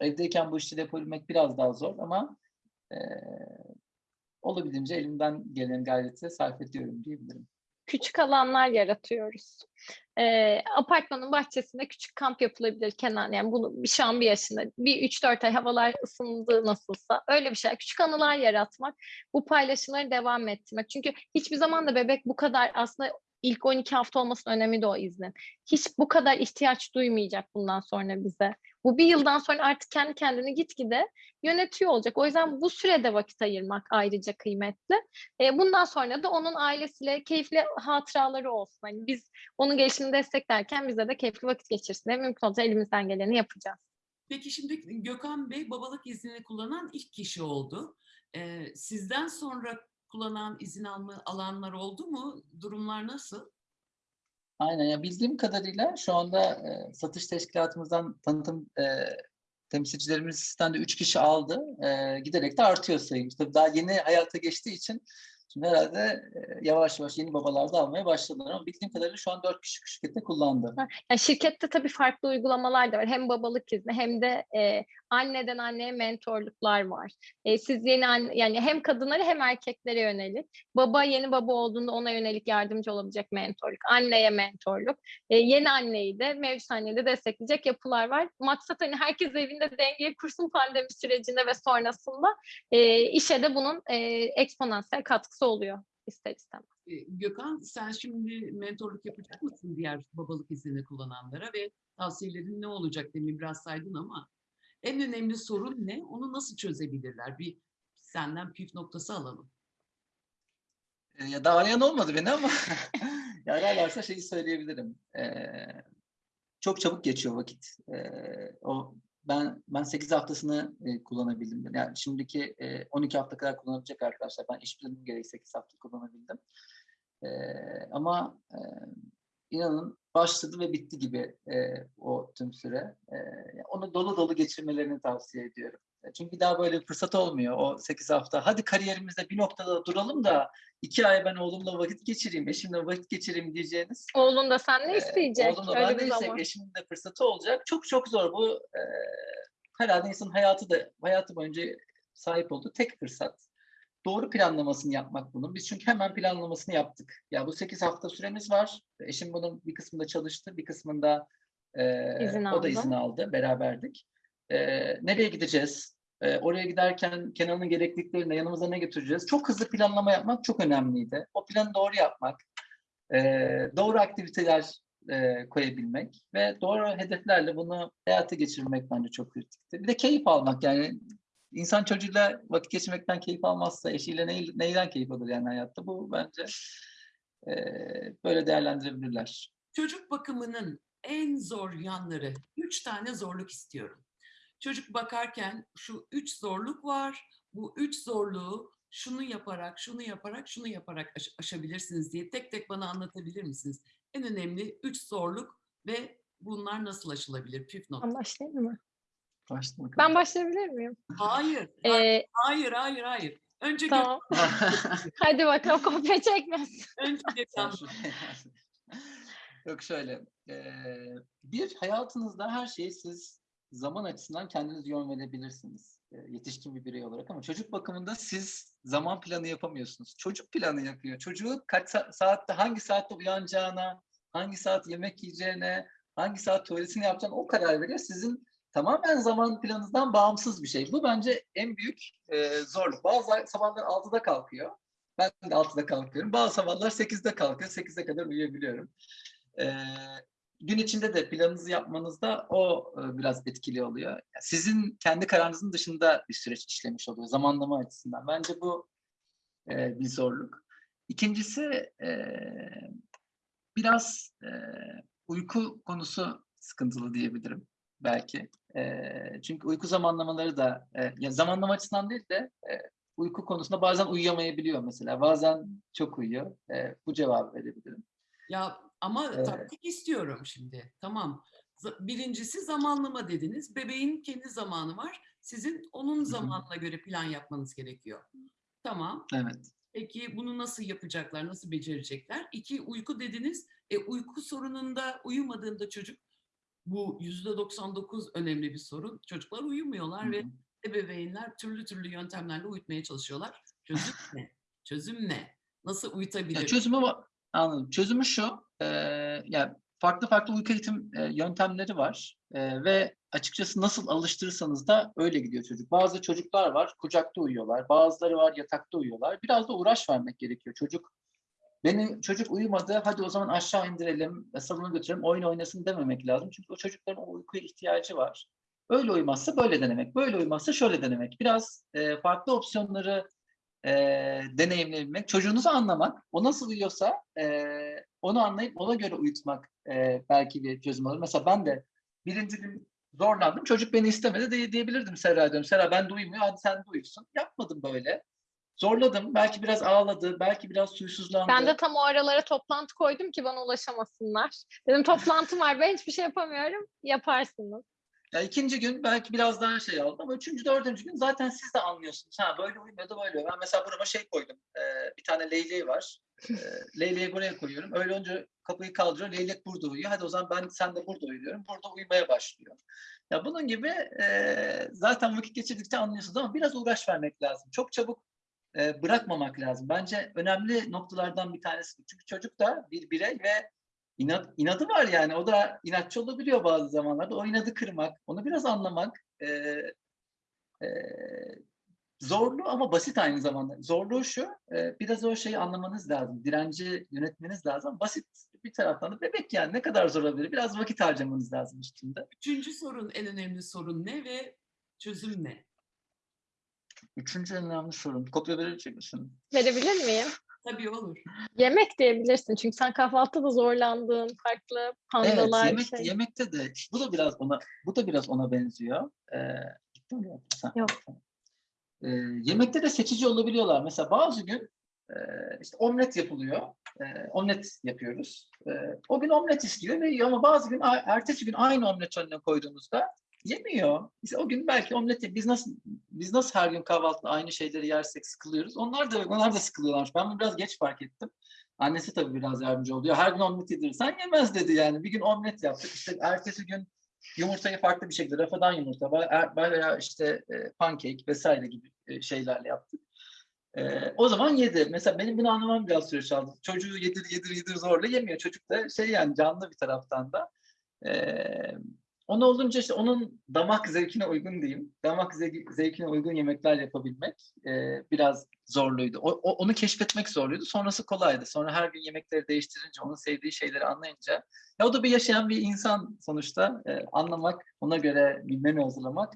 evdeyken bu işleri yapabilmek biraz daha zor ama e, olabildiğince elimden gelen gayreti sarf ediyorum diyebilirim. Küçük alanlar yaratıyoruz. Ee, apartmanın bahçesinde küçük kamp yapılabilir Kenan. Yani bunu şu an bir yaşında, bir 3-4 ay havalar ısındı nasılsa öyle bir şey. Küçük anılar yaratmak, bu paylaşımları devam ettirmek. Çünkü hiçbir zaman da bebek bu kadar aslında ilk 12 hafta olmasının önemi de o iznin. Hiç bu kadar ihtiyaç duymayacak bundan sonra bize. Bu bir yıldan sonra artık kendi kendini gitgide yönetiyor olacak. O yüzden bu sürede vakit ayırmak ayrıca kıymetli. E, bundan sonra da onun ailesiyle keyifli hatıraları olsun. Hani biz onun gelişimini desteklerken bize de keyifli vakit geçirsin diye mümkün olunca elimizden geleni yapacağız. Peki şimdi Gökhan Bey babalık iznini kullanan ilk kişi oldu. Ee, sizden sonra kullanan izin alma alanlar oldu mu? Durumlar nasıl? Aynen ya bildiğim kadarıyla şu anda e, satış teşkilatımızdan tanıtım e, temsilcilerimizden de 3 kişi aldı. E, giderek de artıyor sayımız. Tabii daha yeni hayata geçtiği için şimdi herhalde e, yavaş yavaş yeni babalar da almaya başladılar ama bildiğim kadarıyla şu an 4 kişi şirkette kullandı. Yani şirkette tabii farklı uygulamalar da var. Hem babalık izni hem de e, anneden anneye mentorluklar var. E, siz yeni anne, yani hem kadınlara hem erkeklere yönelik. Baba yeni baba olduğunda ona yönelik yardımcı olabilecek mentorluk. Anneye mentorluk. E, yeni anneyi de mevcut anneyi de destekleyecek yapılar var. Maksat hani herkes evinde dengeyi kursun pandemi sürecinde ve sonrasında e, işe de bunun e, eksponansiyel katkısı oluyor ister istemez. Ee, Gökhan sen şimdi mentorluk yapacak mısın diğer babalık iznini kullananlara ve tavsiyelerin ne olacak demin biraz saydın ama en önemli sorun ne? Onu nasıl çözebilirler? Bir senden püf noktası alalım. E, ya daha arayan olmadı beni ama [LAUGHS] ya ararlarsa şeyi söyleyebilirim. E, çok çabuk geçiyor vakit. E, o ben ben 8 haftasını e, kullanabildim. Yani şimdiki e, 12 hafta kadar kullanabilecek arkadaşlar. Ben iş planım gereği 8 hafta kullanabildim. E, ama e, inanın başladı ve bitti gibi e, o tüm süre. E, onu dolu dolu geçirmelerini tavsiye ediyorum. E, Çünkü daha böyle bir fırsat olmuyor o 8 hafta. Hadi kariyerimizde bir noktada duralım da iki ay ben oğlumla vakit geçireyim, eşimle vakit geçireyim diyeceğiniz Oğlun da seninle ee, isteyecek. Oğlumla Öyle ben zaman. istek, eşimin de fırsatı olacak. Çok çok zor bu. E, herhalde insanın hayatı da hayatı boyunca sahip olduğu tek fırsat. Doğru planlamasını yapmak bunun. Biz çünkü hemen planlamasını yaptık. Ya bu 8 hafta süremiz var. Eşim bunun bir kısmında çalıştı, bir kısmında e, İzin o da izin aldı. Beraberdik. E, nereye gideceğiz? E, oraya giderken Kenan'ın gerekliliklerine yanımıza ne götüreceğiz? Çok hızlı planlama yapmak çok önemliydi. O planı doğru yapmak, e, doğru aktiviteler e, koyabilmek ve doğru hedeflerle bunu hayata geçirmek bence çok kritikti. Bir de keyif almak yani insan çocuğuyla vakit geçirmekten keyif almazsa eşiyle ney, neyden keyif alır yani hayatta bu bence e, böyle değerlendirebilirler. Çocuk bakımının en zor yanları, üç tane zorluk istiyorum. Çocuk bakarken şu üç zorluk var. Bu üç zorluğu şunu yaparak, şunu yaparak, şunu yaparak aş- aşabilirsiniz diye tek tek bana anlatabilir misiniz? En önemli üç zorluk ve bunlar nasıl aşılabilir? Püf nokta. Ben başlayayım mı? Başla bakalım. Ben başlayabilir miyim? Hayır, hayır, Ee, hayır, hayır, hayır. Önce, tamam. [LAUGHS] Hadi bakalım kopya çekmesin. önce Gökhan. [LAUGHS] Yok şöyle. eee, bir hayatınızda her şeyi siz zaman açısından kendiniz yön verebilirsiniz. eee, yetişkin bir birey olarak ama çocuk bakımında siz zaman planı yapamıyorsunuz. Çocuk planı yapıyor. Çocuğu kaç sa- saatte hangi saatte uyanacağına, hangi saat yemek yiyeceğine, hangi saat tuvaletini yapacağına o karar veriyor. Sizin tamamen zaman planınızdan bağımsız bir şey. Bu bence en büyük eee, zorluk. Bazı sabahlar 6'da kalkıyor. Ben de 6'da kalkıyorum. Bazı sabahlar 8'de kalkıyor. 8'e kadar uyuyabiliyorum. Ee, gün içinde de planınızı yapmanızda o e, biraz etkili oluyor. Yani Sizin kendi kararınızın dışında bir süreç işlemiş oluyor zamanlama açısından. Bence bu e, bir zorluk. İkincisi e, biraz e, uyku konusu sıkıntılı diyebilirim belki. E, çünkü uyku zamanlamaları da e, ya zamanlama açısından değil de e, uyku konusunda bazen uyuyamayabiliyor mesela. Bazen çok uyuyor. E, bu cevabı verebilirim. Ya ama Evet. taktik istiyorum şimdi. Tamam. Birincisi zamanlama dediniz. Bebeğin kendi zamanı var. Sizin onun zamanına göre plan yapmanız gerekiyor. Tamam. Evet. Peki bunu nasıl yapacaklar? Nasıl becerecekler? İki uyku dediniz. E, uyku sorununda uyumadığında çocuk bu yüzde 99 önemli bir sorun. Çocuklar uyumuyorlar ve Hı hı. ebeveynler türlü türlü yöntemlerle uyutmaya çalışıyorlar. Çözüm ne? Çözüm ne? Nasıl Ya uyutabilir? çözümü anladım. Çözümü şu. E, yani farklı farklı uyku eğitim e, yöntemleri var E, ve açıkçası nasıl alıştırırsanız da öyle gidiyor çocuk. Bazı çocuklar var kucakta uyuyorlar, bazıları var yatakta uyuyorlar. Biraz da uğraş vermek gerekiyor. Çocuk benim çocuk uyumadı, hadi o zaman aşağı indirelim, salona götürelim, oyun oynasın dememek lazım. Çünkü o çocukların o uykuya ihtiyacı var. Öyle uyumazsa böyle denemek, böyle uyumazsa şöyle denemek. Biraz e, farklı opsiyonları e, deneyimleyebilmek, çocuğunuzu anlamak, o nasıl uyuyorsa e, onu anlayıp ona göre uyutmak e, belki bir çözüm olur. Mesela ben de birinci gün zorlandım, çocuk beni istemedi de diyebilirdim Serra diyorum. Serra ben de uyumuyor, hadi sen de uyusun. Yapmadım böyle. Zorladım, belki biraz ağladı, belki biraz suysuzlandı. Ben de tam o aralara toplantı koydum ki bana ulaşamasınlar. Dedim toplantım var ben hiçbir şey yapamıyorum. Yaparsınız. Ya ikinci gün belki biraz daha şey oldu ama üçüncü, dördüncü gün zaten siz de anlıyorsunuz. Ha böyle uyumuyor da böyle. Ben mesela burama şey koydum. Ee, bir tane leyleği var. Ee, leyleği buraya koyuyorum. Öyle önce kapıyı kaldırıyor. Leylek burada uyuyor. Hadi o zaman ben sen de burada uyuyorum. Burada uyumaya başlıyor. Ya bunun gibi e, zaten vakit geçirdikçe anlıyorsunuz ama biraz uğraş vermek lazım. Çok çabuk e, bırakmamak lazım. Bence önemli noktalardan bir tanesi. bu. Çünkü çocuk da bir birey ve inat, inadı var yani. O da inatçı olabiliyor bazı zamanlarda. O inadı kırmak, onu biraz anlamak e, e, zorlu ama basit aynı zamanda. Zorluğu şu, e, biraz o şeyi anlamanız lazım. Direnci yönetmeniz lazım. Basit bir taraftan da bebek yani ne kadar zor olabilir? Biraz vakit harcamanız lazım üstünde. Üçüncü sorun, en önemli sorun ne ve çözüm ne? Üçüncü en önemli sorun. Kopya verecek misin? Verebilir miyim? Tabii olur. Yemek diyebilirsin çünkü sen kahvaltıda zorlandığın farklı Evet, pandolar yemek, şey. yemekte de bu da biraz ona bu da biraz ona benziyor. Ee, gitti mi ya? Sen- Yok. Ee, yemekte de seçici olabiliyorlar. Mesela bazı gün e, işte omlet yapılıyor. E, omlet yapıyoruz. E, o gün omlet istiyor ve ama bazı gün ertesi gün aynı omlet önüne koyduğumuzda yemiyor. İşte o gün belki omlet biz nasıl biz nasıl her gün kahvaltıda aynı şeyleri yersek sıkılıyoruz. Onlar da onlar da sıkılıyorlarmış. Ben bunu biraz geç fark ettim. Annesi tabii biraz yardımcı oluyor. Her gün omlet yedirirsen yemez dedi yani. Bir gün omlet yaptık. İşte ertesi gün yumurtayı farklı bir şekilde rafadan yumurta veya- veya işte e, pancake vesaire gibi e, şeylerle yaptık. E, o zaman yedi. Mesela benim bunu anlamam biraz süre aldı. Çocuğu yedir yedir yedir zorla yemiyor. Çocuk da şey yani canlı bir taraftan da. E, onu olunca işte onun damak zevkine uygun diyeyim. Damak zevki- zevkine uygun yemekler yapabilmek e, biraz zorluydu. O, o- onu keşfetmek zorluydu. Sonrası kolaydı. Sonra her gün yemekleri değiştirince, onun sevdiği şeyleri anlayınca ya o da bir yaşayan bir insan sonuçta. E, anlamak, ona göre bir menü hazırlamak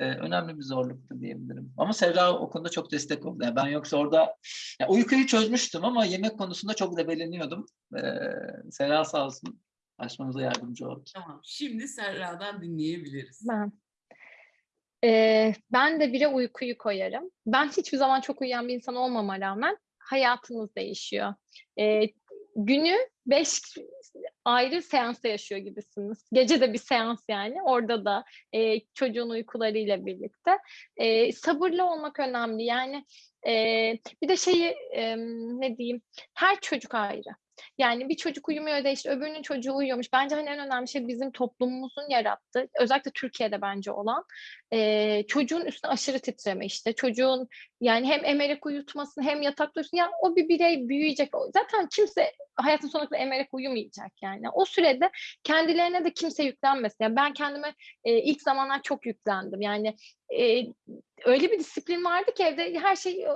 e, önemli bir zorluktu diyebilirim. Ama Sevra o konuda çok destek oldu. Yani ben yoksa orada ya uykuyu çözmüştüm ama yemek konusunda çok debeleniyordum. E, Sevra sağ olsun aşmamıza yardımcı oldu. Tamam. Şimdi Serra'dan dinleyebiliriz. Ben. Ee, ben de bire uykuyu koyarım. Ben hiçbir zaman çok uyuyan bir insan olmama rağmen hayatınız değişiyor. Ee, günü beş ayrı seansta yaşıyor gibisiniz. Gece de bir seans yani. Orada da e, çocuğun uykularıyla birlikte. E, sabırlı olmak önemli. Yani e, bir de şeyi e, ne diyeyim her çocuk ayrı. Yani bir çocuk uyumuyor da işte öbürünün çocuğu uyuyormuş. Bence hani en önemli şey bizim toplumumuzun yarattığı, özellikle Türkiye'de bence olan e, çocuğun üstüne aşırı titreme işte. Çocuğun yani hem emerek uyutmasın hem yatakta uyusun. Yani o bir birey büyüyecek. Zaten kimse hayatın sonuna kadar emerek uyumayacak yani. O sürede kendilerine de kimse yüklenmesin. Yani ben kendime e, ilk zamanlar çok yüklendim. Yani e, öyle bir disiplin vardı ki evde her şey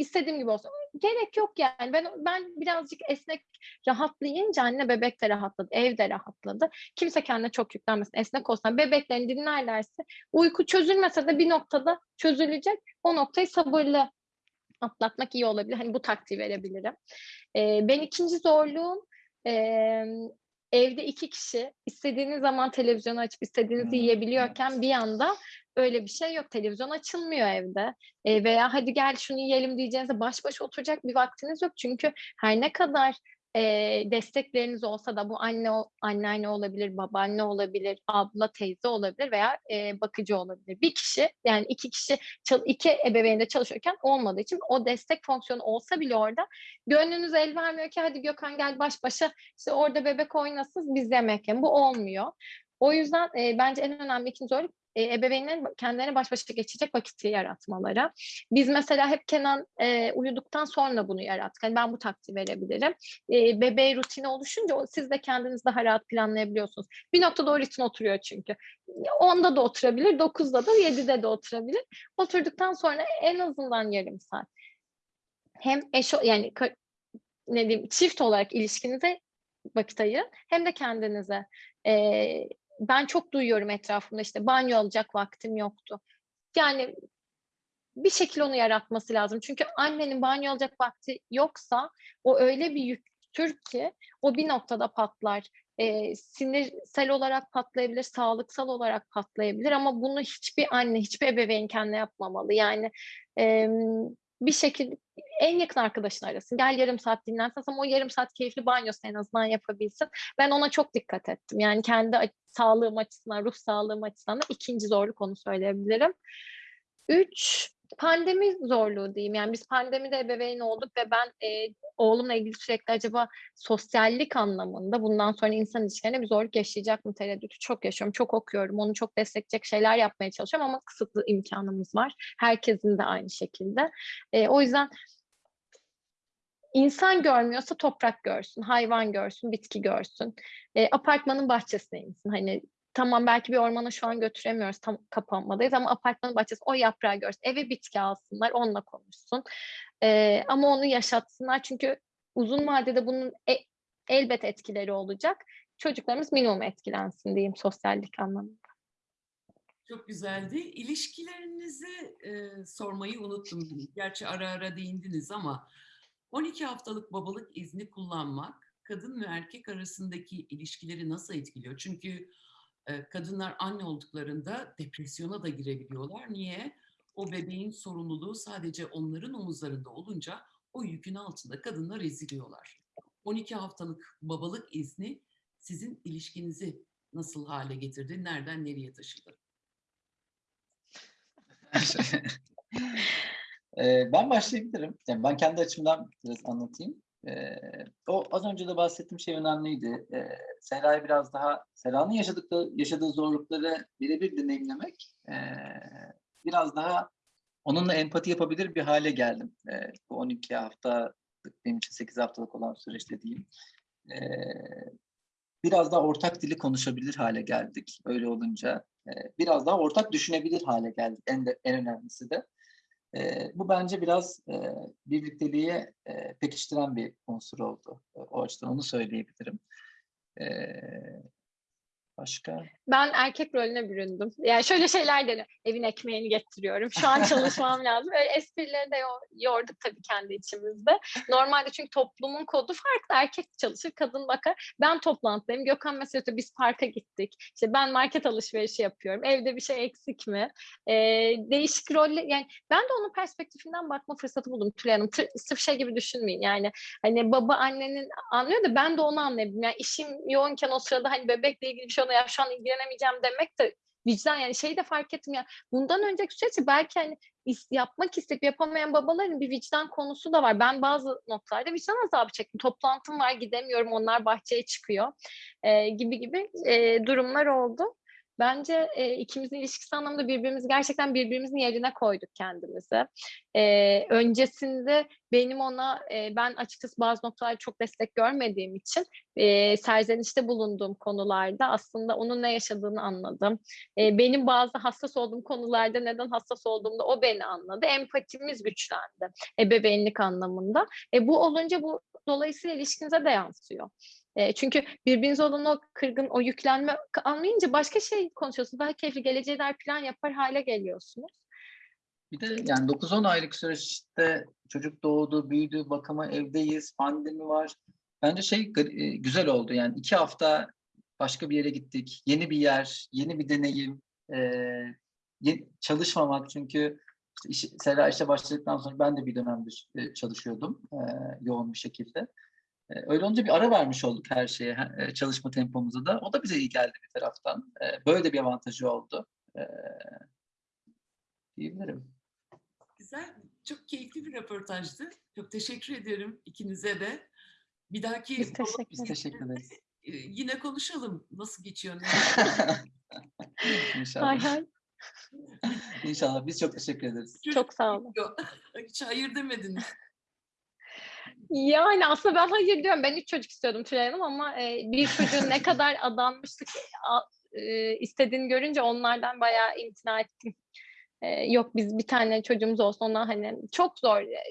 istediğim gibi olsun. Gerek yok yani. Ben ben birazcık esnek rahatlayınca anne bebek de rahatladı, ev de rahatladı. Kimse kendine çok yüklenmesin. Esnek olsun. Bebeklerini dinlerlerse uyku çözülmese de bir noktada çözülecek. O noktayı sabırlı atlatmak iyi olabilir. Hani bu taktiği verebilirim. Ee, ben ikinci zorluğum e, evde iki kişi istediğiniz zaman televizyonu açıp istediğinizi Hmm, yiyebiliyorken bir anda öyle bir şey yok. Televizyon açılmıyor evde. E, veya hadi gel şunu yiyelim diyeceğinizde baş başa oturacak bir vaktiniz yok. Çünkü her ne kadar e, destekleriniz olsa da bu anne anneanne olabilir, babaanne olabilir, abla, teyze olabilir veya e, bakıcı olabilir. Bir kişi yani iki kişi iki ebeveyn de çalışıyorken olmadığı için o destek fonksiyonu olsa bile orada gönlünüz el vermiyor ki hadi Gökhan gel baş başa işte orada bebek oynasın biz yemek yiyelim. Bu olmuyor. O yüzden e, bence en önemli ikinci zorluk e, ebeveynlerin kendilerine baş başa geçecek vakit yaratmaları. Biz mesela hep Kenan e, uyuduktan sonra bunu yarattık. Yani ben bu taktiği verebilirim. E, bebeğe rutini oluşunca siz de kendiniz daha rahat planlayabiliyorsunuz. Bir noktada o ritim oturuyor çünkü. 10'da da oturabilir, 9'da da 7'de de oturabilir. Oturduktan sonra en azından yarım saat. Hem eş yani ne diyeyim çift olarak ilişkinize vakit ayırın hem de kendinize. Ee, ben çok duyuyorum etrafımda işte banyo alacak vaktim yoktu. Yani bir şekilde onu yaratması lazım. Çünkü annenin banyo alacak vakti yoksa o öyle bir yüktür ki o bir noktada patlar. Ee, sinirsel olarak patlayabilir, sağlıksal olarak patlayabilir ama bunu hiçbir anne, hiçbir ebeveyn kendine yapmamalı. Yani em, bir şekilde en yakın arkadaşın arasın. Gel yarım saat dinlensin ama o yarım saat keyifli banyosunu en azından yapabilsin. Ben ona çok dikkat ettim. Yani kendi sağlığım açısından, ruh sağlığım açısından da ikinci zorluk onu söyleyebilirim. Üç, pandemi zorluğu diyeyim. Yani biz pandemide ebeveyn olduk ve ben e, oğlumla ilgili sürekli acaba sosyallik anlamında bundan sonra insan ilişkilerine bir zorluk yaşayacak mı tereddütü çok yaşıyorum. Çok okuyorum. Onu çok destekleyecek şeyler yapmaya çalışıyorum ama kısıtlı imkanımız var. Herkesin de aynı şekilde. E, o yüzden insan görmüyorsa toprak görsün, hayvan görsün, bitki görsün. E, apartmanın bahçesine insin. Hani tamam belki bir ormana şu an götüremiyoruz tam kapanmadayız ama apartmanın bahçesi o yaprağı görsün. Eve bitki alsınlar, onunla konuşsun. E, ama onu yaşatsınlar çünkü uzun vadede bunun e- elbet etkileri olacak. Çocuklarımız minimum etkilensin diyeyim sosyallik anlamında. Çok güzeldi. İlişkilerinizi e, sormayı unuttum. Gerçi ara ara değindiniz ama 12 haftalık babalık izni kullanmak kadın ve erkek arasındaki ilişkileri nasıl etkiliyor? Çünkü kadınlar anne olduklarında depresyona da girebiliyorlar. Niye? O bebeğin sorumluluğu sadece onların omuzlarında olunca o yükün altında kadınlar eziliyorlar. 12 haftalık babalık izni sizin ilişkinizi nasıl hale getirdi? Nereden nereye taşıdı? [LAUGHS] Ben başlayabilirim. Yani ben kendi açımdan biraz anlatayım. Ee, o az önce de bahsettiğim şey önemliydi. Ee, Sera'yı biraz daha, Sera'nın yaşadıkları, yaşadığı zorlukları birebir deneyimlemek, ee, biraz daha onunla empati yapabilir bir hale geldim. Ee, bu 12 hafta, benim için 8 haftalık olan süreçte diyeyim. Ee, biraz daha ortak dili konuşabilir hale geldik öyle olunca. Ee, biraz daha ortak düşünebilir hale geldik en, de, en önemlisi de. E, bu bence biraz e, birlikteliğe e, pekiştiren bir unsur oldu. O açıdan onu söyleyebilirim. E, başka? Ben erkek rolüne büründüm. Yani şöyle şeyler deniyor. Evin ekmeğini getiriyorum. Şu an çalışmam [LAUGHS] lazım. Öyle esprileri de yo- yorduk tabii kendi içimizde. Normalde çünkü toplumun kodu farklı. Erkek çalışır, kadın bakar. Ben toplantıdayım. Gökhan mesela diyor, biz parka gittik. İşte ben market alışverişi yapıyorum. Evde bir şey eksik mi? Ee, değişik roller. Yani ben de onun perspektifinden bakma fırsatı buldum Tülay Hanım. Tır- sırf şey gibi düşünmeyin. Yani hani baba annenin anlıyor da ben de onu anlayabildim. Yani işim yoğunken o sırada hani bebekle ilgili bir şey oluyor. Ya şu an ilgilenemeyeceğim demek de vicdan yani şeyi de fark ettim ya. Bundan önceki süreçte belki hani yapmak isteyip yapamayan babaların bir vicdan konusu da var. Ben bazı noktalarda vicdan azabı çektim. Toplantım var gidemiyorum onlar bahçeye çıkıyor e, gibi gibi e, durumlar oldu. Bence e, ikimizin ilişkisi anlamında birbirimizi gerçekten birbirimizin yerine koyduk kendimizi. E, öncesinde benim ona e, ben açıkçası bazı noktalarda çok destek görmediğim için e, serzenişte bulunduğum konularda aslında onun ne yaşadığını anladım. E, benim bazı hassas olduğum konularda neden hassas olduğumda o beni anladı. Empatimiz güçlendi ebeveynlik anlamında. E, bu olunca bu dolayısıyla ilişkinize de yansıyor. E, çünkü birbirinize olan o kırgın, o yüklenme anlayınca başka şey konuşuyorsunuz. Daha keyifli geleceğe dair plan yapar hale geliyorsunuz. Bir de yani 9-10 aylık süreçte çocuk doğdu, büyüdü, bakıma evdeyiz, pandemi var. Bence şey güzel oldu. Yani iki hafta başka bir yere gittik. Yeni bir yer, yeni bir deneyim. e, ye- çalışmamak çünkü işte iş, Sera işe başladıktan sonra ben de bir dönemdir çalışıyordum e, yoğun bir şekilde. E, öyle olunca bir ara vermiş olduk her şeye, e, çalışma tempomuza da. O da bize iyi geldi bir taraftan. E, böyle de bir avantajı oldu. E, diyebilirim. Güzel, çok keyifli bir röportajdı. Çok teşekkür ederim ikinize de. Bir dahaki Biz teşekkür Biz teşekkür ederiz. e, yine konuşalım. Nasıl geçiyor? [LAUGHS] İnşallah. Hay hay. İnşallah. Biz çok teşekkür ederiz. Çok sağ olun. [LAUGHS] Hiç hayır demediniz. Yani aslında ben hayır diyorum. Ben üç çocuk istiyordum Tülay Hanım ama e, bir çocuğun ne kadar adanmışlık a- e, istediğini görünce onlardan bayağı imtina ettim. E, yok biz bir tane çocuğumuz olsun ona hani çok zor. E,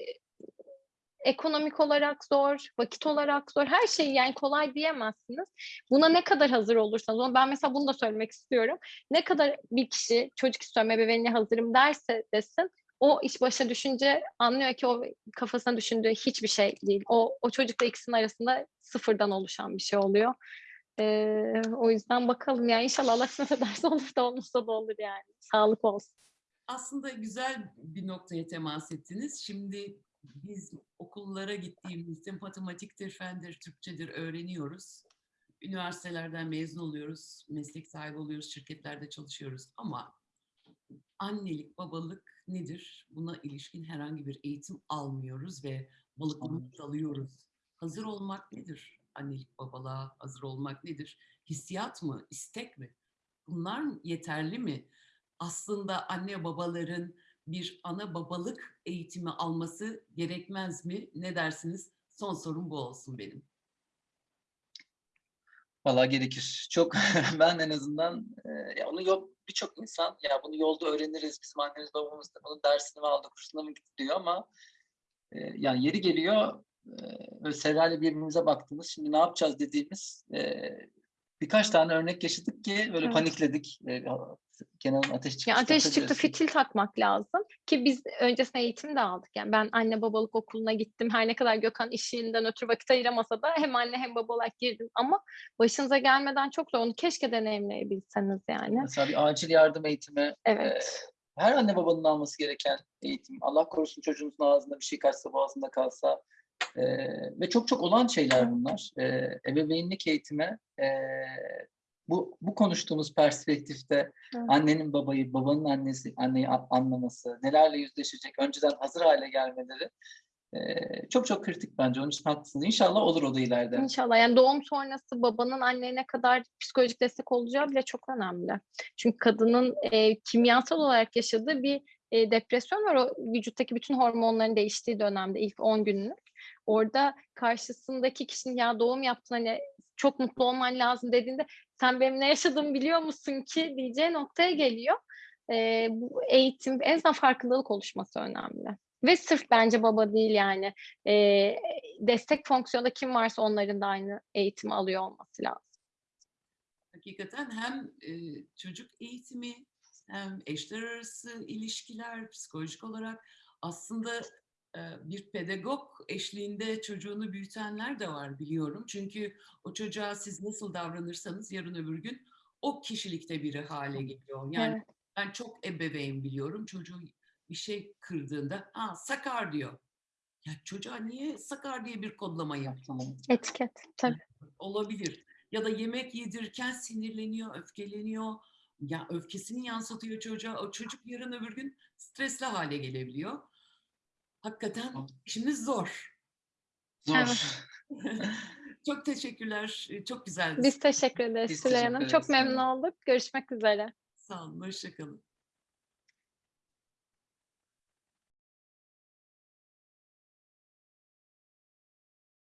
ekonomik olarak zor, vakit olarak zor. Her şey yani kolay diyemezsiniz. Buna ne kadar hazır olursanız, ben mesela bunu da söylemek istiyorum. Ne kadar bir kişi çocuk istiyorum, ebeveynliğe hazırım derse desin, o iş başa düşünce anlıyor ki o kafasına düşündüğü hiçbir şey değil. O, o çocukla ikisinin arasında sıfırdan oluşan bir şey oluyor. Ee, o yüzden bakalım yani inşallah Allah kısmet ederse olur da olmazsa da olur yani. Sağlık olsun. Aslında güzel bir noktaya temas ettiniz. Şimdi biz okullara gittiğimizde matematiktir, fendir, Türkçedir öğreniyoruz. Üniversitelerden mezun oluyoruz, meslek sahibi oluyoruz, şirketlerde çalışıyoruz. Ama annelik, babalık nedir? Buna ilişkin herhangi bir eğitim almıyoruz ve balıklamaya dalıyoruz. Hazır olmak nedir? Annelik, babalığa hazır olmak nedir? Hissiyat mı, istek mi? Bunlar yeterli mi? Aslında anne babaların bir ana babalık eğitimi alması gerekmez mi? Ne dersiniz? Son sorum bu olsun benim. Valla gerekir. Çok [LAUGHS] ben en azından e, onu yok birçok insan ya bunu yolda öğreniriz. Bizim annemiz babamız da bunun dersini mi aldı, kursuna mı gitti diyor ama e, yani yeri geliyor e, böyle Serra'yla birbirimize baktığımız şimdi ne yapacağız dediğimiz e, birkaç tane örnek yaşadık ki böyle Evet. panikledik. E, Kenan'ın ateş çıktı. Ya ateş çıktı fitil takmak lazım ki biz öncesinde eğitim de aldık. Yani ben anne babalık okuluna gittim. Her ne kadar Gökhan işinden ötürü vakit ayıramasa da hem anne hem baba olarak girdim. Ama başınıza gelmeden çok zor. Onu keşke deneyimleyebilseniz yani. Mesela bir acil yardım eğitimi Evet. her anne babanın alması gereken eğitim. Allah korusun çocuğunuzun ağzında bir şey kaçsa boğazında kalsa e, ve çok çok olan şeyler bunlar. E, ebeveynlik eğitimi e, bu bu konuştuğumuz perspektifte Evet. annenin babayı, babanın annesi anneyi anlaması, nelerle yüzleşecek, önceden hazır hale gelmeleri e, çok çok kritik bence. Onun için haklısınız. İnşallah olur o da ileride. İnşallah. Yani doğum sonrası babanın anneye ne kadar psikolojik destek olacağı bile çok önemli. Çünkü kadının e, kimyasal olarak yaşadığı bir e, depresyon var. O vücuttaki bütün hormonların değiştiği dönemde ilk 10 günlük. Orada karşısındaki kişinin ya doğum yaptın hani çok mutlu olman lazım dediğinde sen benim ne yaşadığımı biliyor musun ki diyeceği noktaya geliyor. E, bu eğitim en azından farkındalık oluşması önemli. Ve sırf bence baba değil yani. E, destek fonksiyonda kim varsa onların da aynı eğitimi alıyor olması lazım. Hakikaten hem e, çocuk eğitimi hem eşler arası ilişkiler psikolojik olarak aslında bir pedagog eşliğinde çocuğunu büyütenler de var biliyorum. Çünkü o çocuğa siz nasıl davranırsanız yarın öbür gün o kişilikte biri hale geliyor. Yani Evet. ben çok ebeveyn biliyorum. Çocuğu bir şey kırdığında ha sakar diyor. Ya çocuğa niye sakar diye bir kodlama yaptın? Etiket. Tabii. [LAUGHS] olabilir. Ya da yemek yedirirken sinirleniyor, öfkeleniyor. Ya öfkesini yansıtıyor çocuğa. O çocuk yarın öbür gün stresli hale gelebiliyor. Hakikaten işimiz zor. Zor. Evet. [LAUGHS] Çok teşekkürler. Çok güzeldi. Biz teşekkür ederiz teşekkür Hanım. Çok memnun olduk. Görüşmek üzere. Sağ olun. Hoşçakalın.